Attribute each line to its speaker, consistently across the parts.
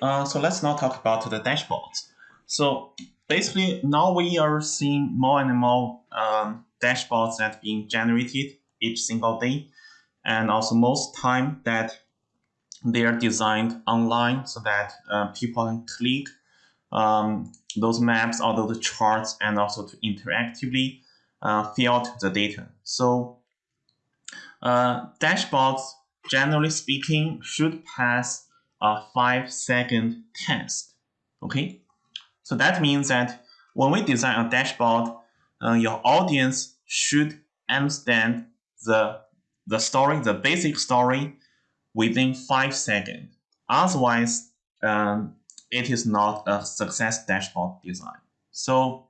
Speaker 1: Uh, so let's now talk about the dashboards. So basically now we are seeing more and more um, dashboards that being generated each single day. And also most time that they are designed online so that uh, people can click um, those maps or those charts and also to interactively uh, fill out the data. So uh, dashboards, generally speaking, should pass a five second test. Okay, so that means that when we design a dashboard, uh, your audience should understand the the story, the basic story, within five seconds. Otherwise, um, it is not a success dashboard design. So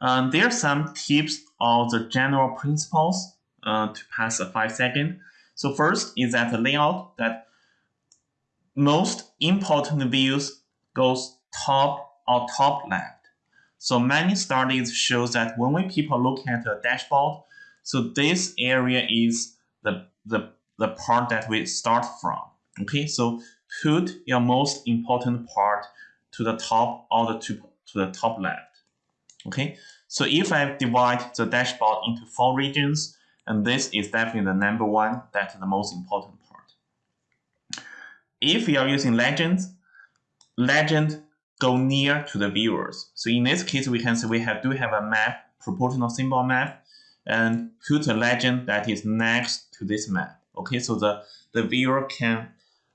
Speaker 1: um, there are some tips or the general principles uh, to pass a five second. So first is that the layout that most important views goes top or top left. So many studies show that when we people look at a dashboard, so this area is the, the, the part that we start from. Okay, so put your most important part to the top or the to, to the top left. Okay, so if I divide the dashboard into four regions, and this is definitely the number one, that's the most important if you are using legends, legend go near to the viewers. So in this case, we can say we have do have a map, proportional symbol map, and put a legend that is next to this map. Okay, so the, the viewer can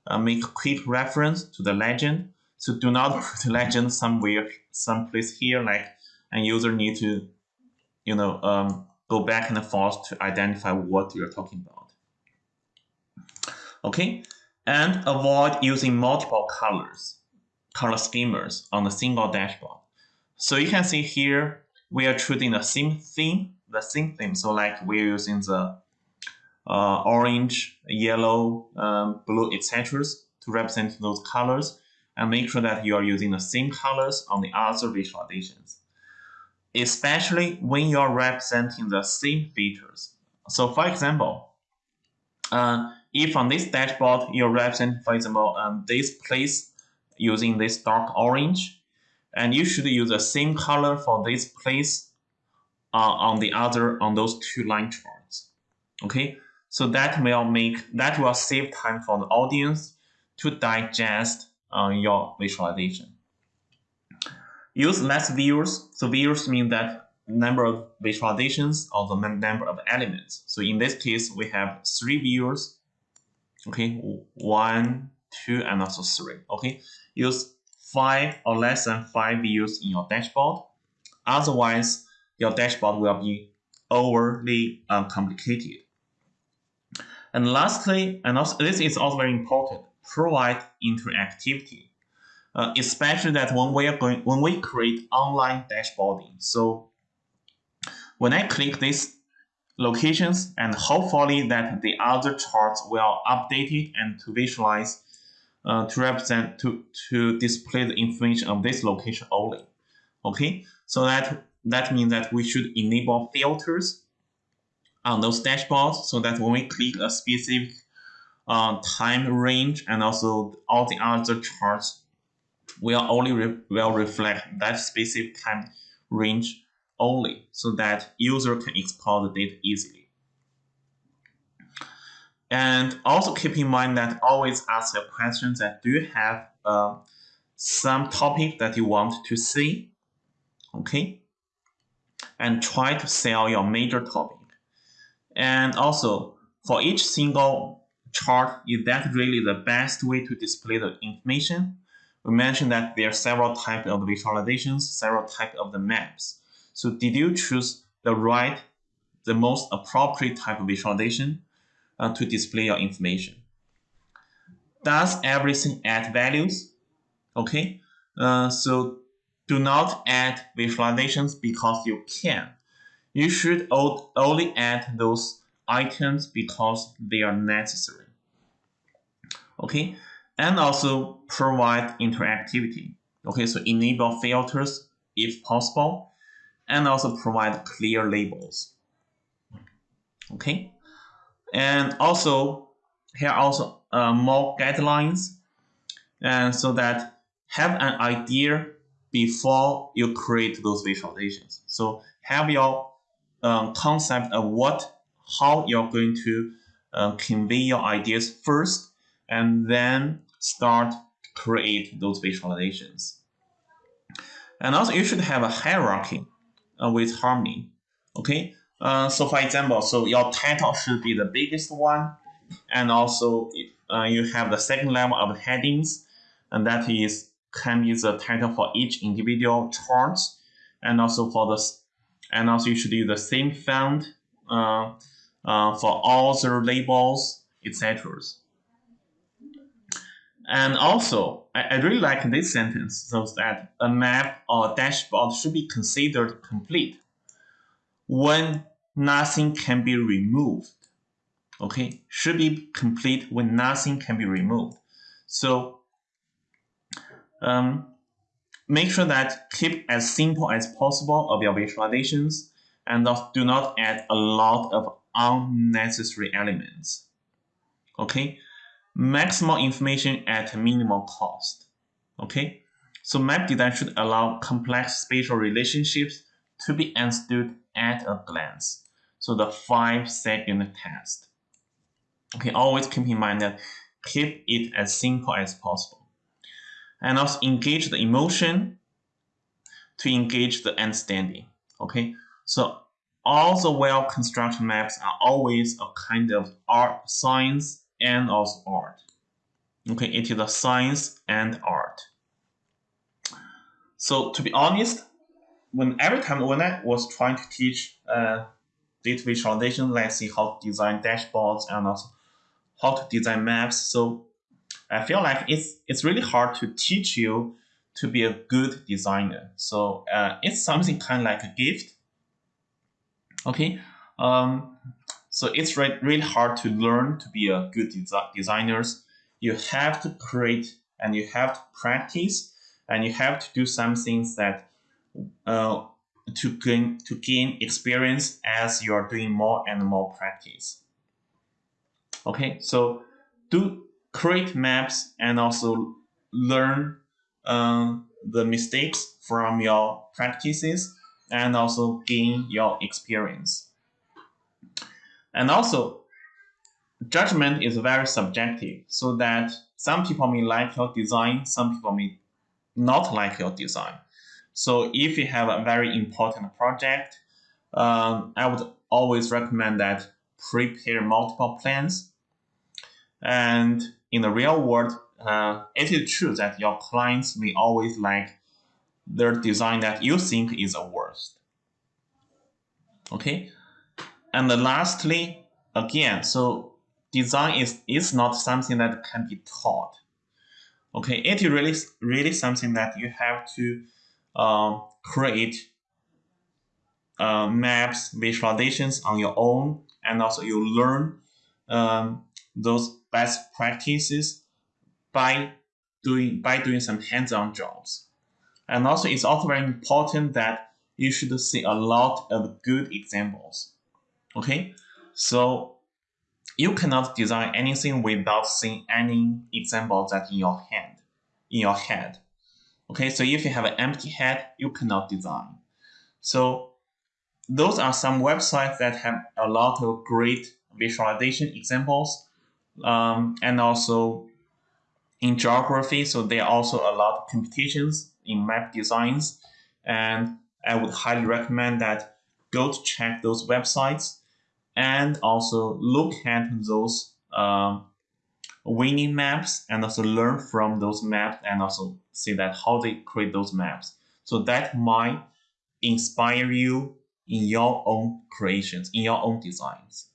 Speaker 1: uh, make quick reference to the legend. So do not put the legend somewhere, someplace here, like a user need to, you know, um, go back and forth to identify what you're talking about. Okay, and avoid using multiple colors, color schemas on a single dashboard. So you can see here, we are choosing the same theme, the same theme. So like we're using the uh, orange, yellow, um, blue, etc. to represent those colors and make sure that you are using the same colors on the other visualizations, especially when you are representing the same features. So for example, uh, if on this dashboard you represent, for example, um, this place using this dark orange, and you should use the same color for this place uh, on the other on those two line charts. Okay, so that will make that will save time for the audience to digest uh, your visualization. Use less views. So views mean that number of visualizations or the number of elements. So in this case, we have three views okay one two and also three. Okay use five or less than five views in your dashboard. Otherwise your dashboard will be overly uh, complicated. And lastly and also this is also very important provide interactivity. Uh, especially that when we are going when we create online dashboarding. So when i click this locations and hopefully that the other charts will update it and to visualize uh, to represent to to display the information of this location only. Okay? So that that means that we should enable filters on those dashboards so that when we click a specific uh, time range and also all the other charts will only re will reflect that specific time range only so that user can explore the data easily. And also keep in mind that always ask your questions that do you have uh, some topic that you want to see, okay? And try to sell your major topic. And also for each single chart, is that really the best way to display the information? We mentioned that there are several types of visualizations, several types of the maps. So did you choose the right, the most appropriate type of visualization uh, to display your information? Does everything add values? Okay, uh, so do not add visualizations because you can. You should only add those items because they are necessary. Okay, and also provide interactivity. Okay, so enable filters if possible and also provide clear labels. Okay, and also here also uh, more guidelines. and so that have an idea before you create those visualizations. So have your um, concept of what, how you're going to uh, convey your ideas first, and then start create those visualizations. And also you should have a hierarchy uh, with Harmony. Okay, uh, so for example, so your title should be the biggest one, and also uh, you have the second level of headings, and that is can be the title for each individual chart, and also for the and also you should use the same font uh, uh, for all the labels, etc. And also, I, I really like this sentence, so that a map or dashboard should be considered complete when nothing can be removed. Okay, should be complete when nothing can be removed. So um, make sure that keep as simple as possible of your visualizations and do not add a lot of unnecessary elements. Okay, maximal information at minimal cost. Okay, so map design should allow complex spatial relationships to be understood at a glance. So the five second test. Okay, always keep in mind that keep it as simple as possible. And also engage the emotion to engage the understanding. Okay, so all the well-constructed maps are always a kind of art, science, and also art. Okay, it is a science and art. So to be honest, when every time when I was trying to teach uh, data visualization, let's see how to design dashboards and also how to design maps. So I feel like it's it's really hard to teach you to be a good designer. So uh, it's something kind of like a gift. Okay, um, so it's re really hard to learn to be a good desi designers. You have to create and you have to practice and you have to do some things that uh, to gain to gain experience as you are doing more and more practice. Okay, so do create maps and also learn um, the mistakes from your practices and also gain your experience. And also, judgment is very subjective, so that some people may like your design, some people may not like your design. So if you have a very important project, um, I would always recommend that prepare multiple plans. And in the real world, uh, it is true that your clients may always like their design that you think is the worst. Okay, and lastly, again, so design is is not something that can be taught. Okay, it is really really something that you have to um, create uh, maps, visualizations on your own, and also you learn um, those best practices by doing by doing some hands-on jobs. And also, it's also very important that you should see a lot of good examples. Okay, so you cannot design anything without seeing any examples that in your hand, in your head. Okay, so if you have an empty head, you cannot design. So those are some websites that have a lot of great visualization examples um, and also in geography. So there are also a lot of competitions in map designs. And I would highly recommend that go to check those websites and also look at those um, winning maps and also learn from those maps and also see that how they create those maps. So that might inspire you in your own creations, in your own designs.